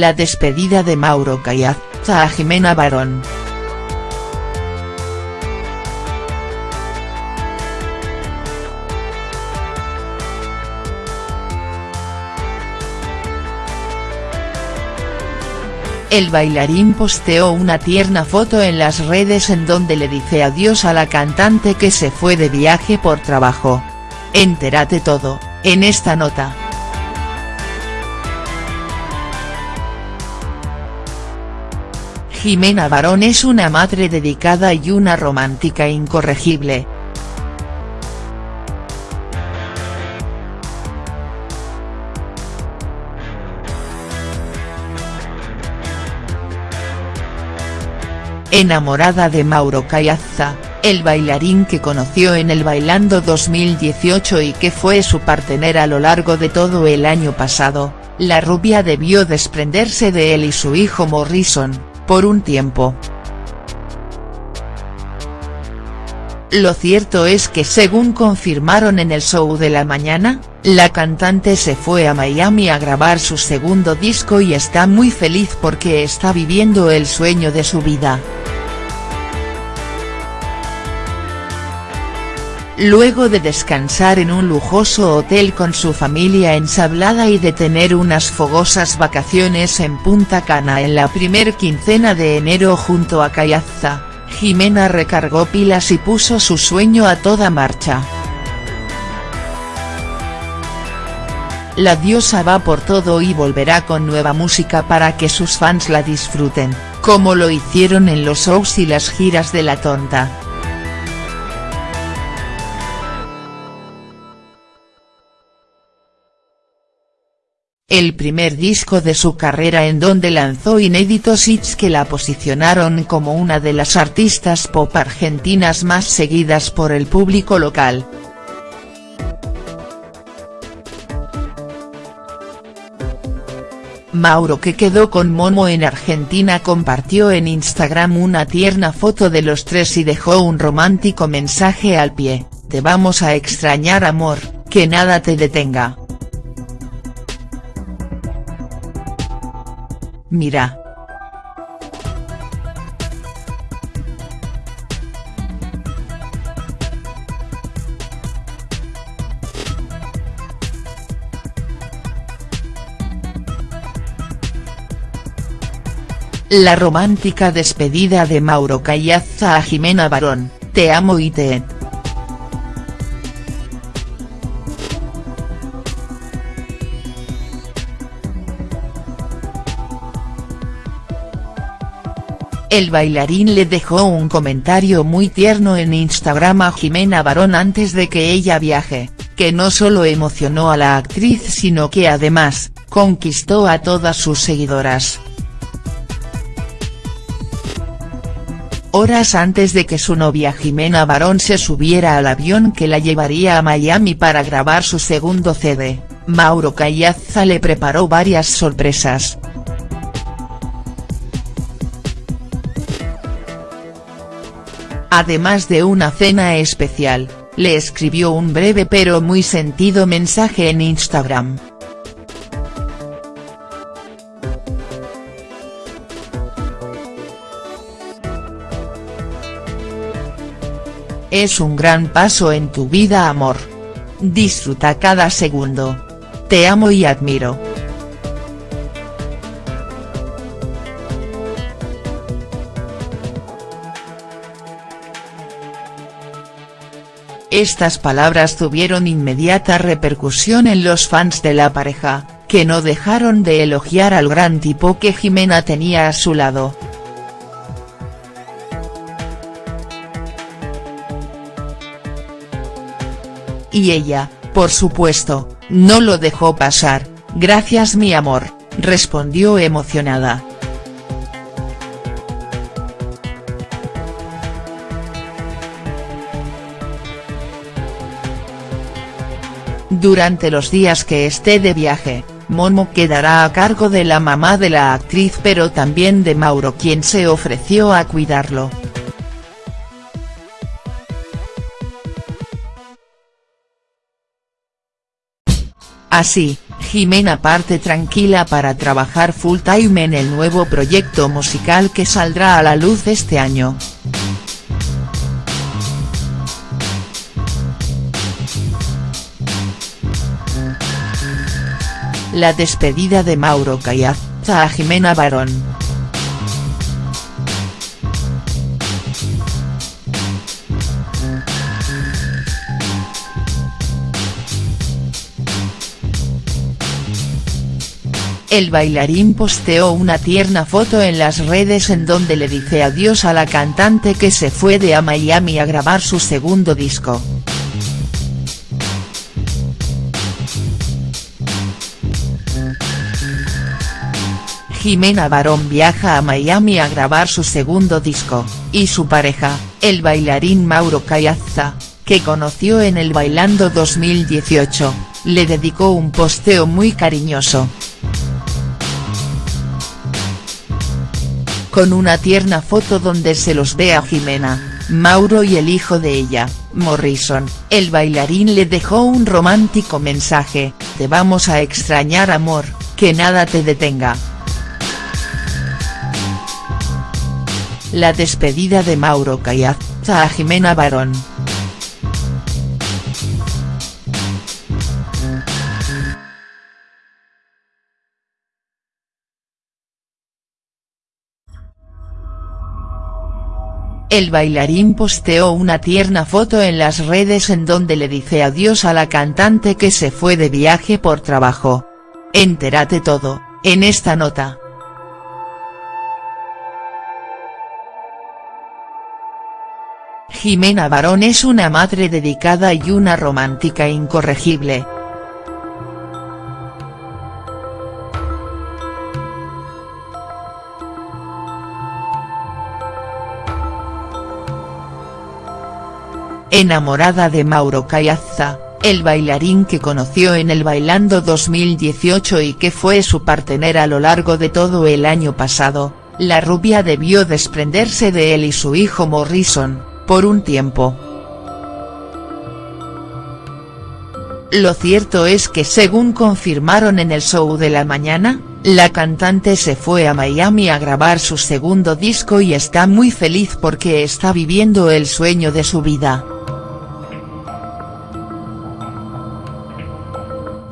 La despedida de Mauro Caiazza a Jimena Barón. El bailarín posteó una tierna foto en las redes en donde le dice adiós a la cantante que se fue de viaje por trabajo. Entérate todo, en esta nota. Jimena Barón es una madre dedicada y una romántica incorregible. Enamorada de Mauro Caiazza, el bailarín que conoció en el Bailando 2018 y que fue su partener a lo largo de todo el año pasado, la rubia debió desprenderse de él y su hijo Morrison, por un tiempo. Lo cierto es que según confirmaron en el show de la mañana, la cantante se fue a Miami a grabar su segundo disco y está muy feliz porque está viviendo el sueño de su vida. Luego de descansar en un lujoso hotel con su familia ensablada y de tener unas fogosas vacaciones en Punta Cana en la primer quincena de enero junto a Cayazza, Jimena recargó pilas y puso su sueño a toda marcha. La diosa va por todo y volverá con nueva música para que sus fans la disfruten, como lo hicieron en los shows y las giras de La Tonta. El primer disco de su carrera en donde lanzó inéditos hits que la posicionaron como una de las artistas pop argentinas más seguidas por el público local. Mauro que quedó con Momo en Argentina compartió en Instagram una tierna foto de los tres y dejó un romántico mensaje al pie, te vamos a extrañar amor, que nada te detenga. Mira. La romántica despedida de Mauro Cayazza a Jimena Barón, te amo y te El bailarín le dejó un comentario muy tierno en Instagram a Jimena Barón antes de que ella viaje, que no solo emocionó a la actriz sino que además, conquistó a todas sus seguidoras. Horas antes de que su novia Jimena Barón se subiera al avión que la llevaría a Miami para grabar su segundo CD, Mauro Cayazza le preparó varias sorpresas. Además de una cena especial, le escribió un breve pero muy sentido mensaje en Instagram. Es un gran paso en tu vida amor. Disfruta cada segundo. Te amo y admiro. Estas palabras tuvieron inmediata repercusión en los fans de la pareja, que no dejaron de elogiar al gran tipo que Jimena tenía a su lado. Y ella, por supuesto, no lo dejó pasar, gracias mi amor, respondió emocionada. Durante los días que esté de viaje, Momo quedará a cargo de la mamá de la actriz pero también de Mauro quien se ofreció a cuidarlo. Así, Jimena parte tranquila para trabajar full time en el nuevo proyecto musical que saldrá a la luz este año. La despedida de Mauro Cayaza a Jimena Barón. El bailarín posteó una tierna foto en las redes en donde le dice adiós a la cantante que se fue de a Miami a grabar su segundo disco. Jimena Barón viaja a Miami a grabar su segundo disco, y su pareja, el bailarín Mauro Cayaza, que conoció en el Bailando 2018, le dedicó un posteo muy cariñoso. con una tierna foto donde se los ve a Jimena, Mauro y el hijo de ella, Morrison, el bailarín le dejó un romántico mensaje, te vamos a extrañar amor, que nada te detenga. La despedida de Mauro Cayaza a Jimena Barón. El bailarín posteó una tierna foto en las redes en donde le dice adiós a la cantante que se fue de viaje por trabajo. Entérate todo, en esta nota. Jimena Barón es una madre dedicada y una romántica incorregible. enamorada de Mauro Cayaza, el bailarín que conoció en el Bailando 2018 y que fue su partener a lo largo de todo el año pasado, la rubia debió desprenderse de él y su hijo Morrison, por un tiempo. Lo cierto es que según confirmaron en el show de la mañana, la cantante se fue a Miami a grabar su segundo disco y está muy feliz porque está viviendo el sueño de su vida.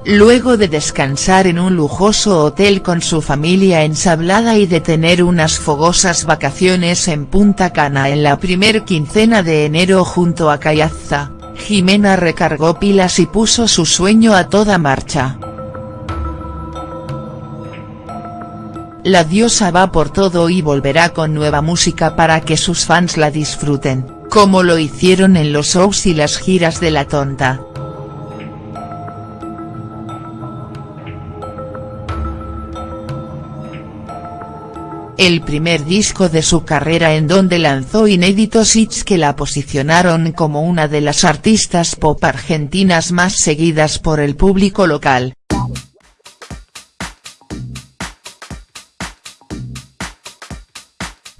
Luego de descansar en un lujoso hotel con su familia ensablada y de tener unas fogosas vacaciones en Punta Cana en la primer quincena de enero junto a Cayaza, Jimena recargó pilas y puso su sueño a toda marcha. La diosa va por todo y volverá con nueva música para que sus fans la disfruten, como lo hicieron en los shows y las giras de La Tonta. El primer disco de su carrera en donde lanzó inéditos hits que la posicionaron como una de las artistas pop argentinas más seguidas por el público local.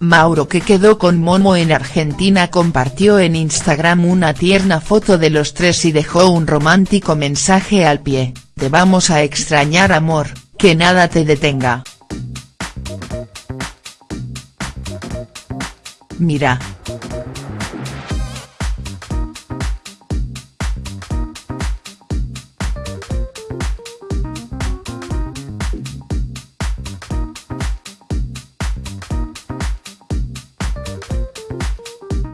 Mauro que quedó con Momo en Argentina compartió en Instagram una tierna foto de los tres y dejó un romántico mensaje al pie, te vamos a extrañar amor, que nada te detenga. Mira.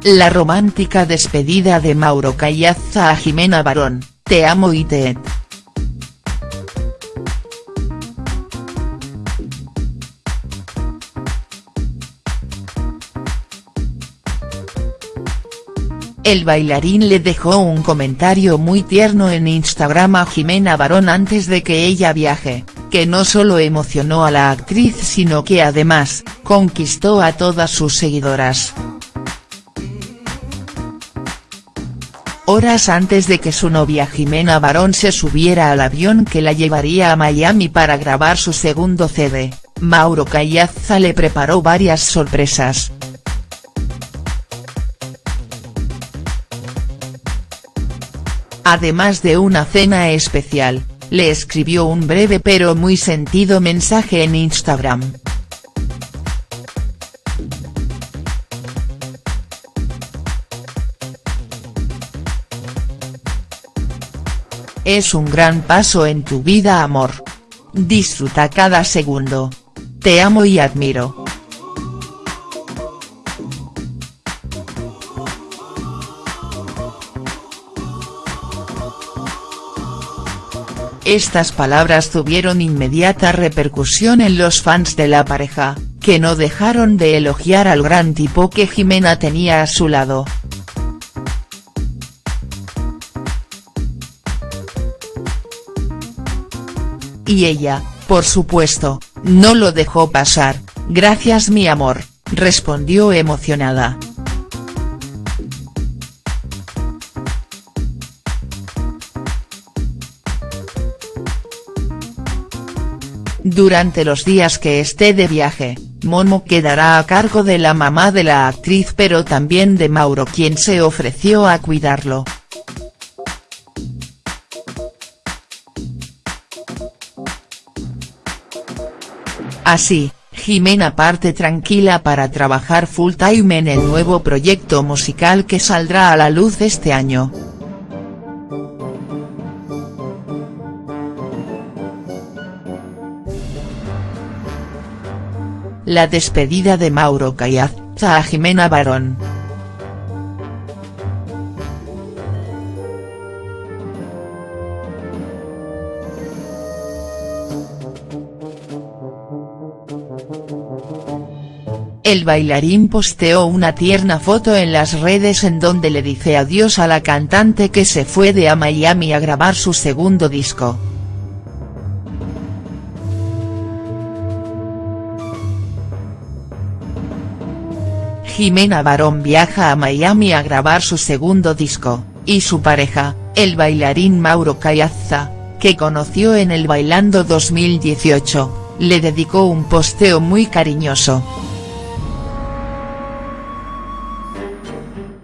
La romántica despedida de Mauro Callaza a Jimena Barón, te amo y te El bailarín le dejó un comentario muy tierno en Instagram a Jimena Barón antes de que ella viaje, que no solo emocionó a la actriz sino que además, conquistó a todas sus seguidoras. Horas antes de que su novia Jimena Barón se subiera al avión que la llevaría a Miami para grabar su segundo CD, Mauro Callaza le preparó varias sorpresas. Además de una cena especial, le escribió un breve pero muy sentido mensaje en Instagram. Es un gran paso en tu vida amor. Disfruta cada segundo. Te amo y admiro. Estas palabras tuvieron inmediata repercusión en los fans de la pareja, que no dejaron de elogiar al gran tipo que Jimena tenía a su lado. Y ella, por supuesto, no lo dejó pasar, gracias mi amor, respondió emocionada. Durante los días que esté de viaje, Momo quedará a cargo de la mamá de la actriz pero también de Mauro quien se ofreció a cuidarlo. Así, Jimena parte tranquila para trabajar full time en el nuevo proyecto musical que saldrá a la luz este año. La despedida de Mauro Cayazza a Jimena Barón. El bailarín posteó una tierna foto en las redes en donde le dice adiós a la cantante que se fue de a Miami a grabar su segundo disco. Jimena Barón viaja a Miami a grabar su segundo disco, y su pareja, el bailarín Mauro Cayazza, que conoció en el Bailando 2018, le dedicó un posteo muy cariñoso.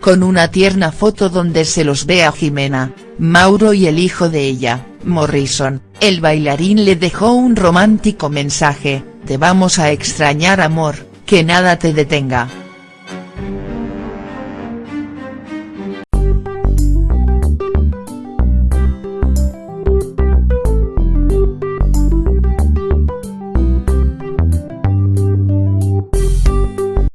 con una tierna foto donde se los ve a Jimena, Mauro y el hijo de ella, Morrison, el bailarín le dejó un romántico mensaje, te vamos a extrañar amor, que nada te detenga.